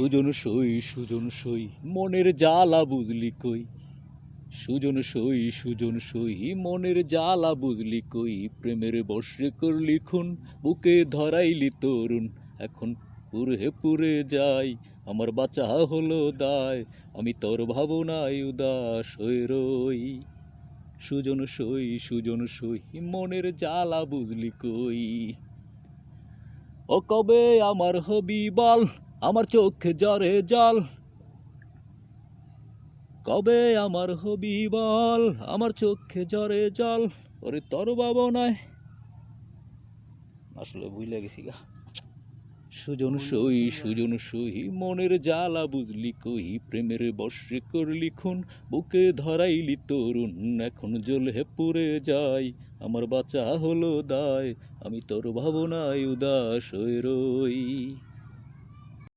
সুজন সই সুজন সই, মনের জ্বালা বুঝলি কই? সুজন সই সুজন সই, মনের জ্বালা বুঝলি কই? প্রেমের বর্ষে করলি খুন, বুকে ধরাইলি তরুণ। এখন পুরে পুরে যাই, আমার বাঁচা হলো দায়, আমি তোর ভাবনায় উদাস হয়ে রই। সুজন সই সুজন সই, মনের জ্বালা বুঝলি কই? ও কবে আমার হবি বল? আমার চোখে জরে জল। কবে আমার হবি বল? আমার চোখে জরে জল। ওরে তোর বাবা নয় আসলে ভুলে গেছি গা। সুজন সই সুজন সই, মনের জ্বালা বুঝলি কই? প্রেমের বর্ষে করলি খুন, বুকে ধরাইলি তরুণ। এখন জ্বলে পুরে যাই, আমার বাচ্চা হলো দায়। আমি তোর ভাবনায় উদাস হয়ে রই।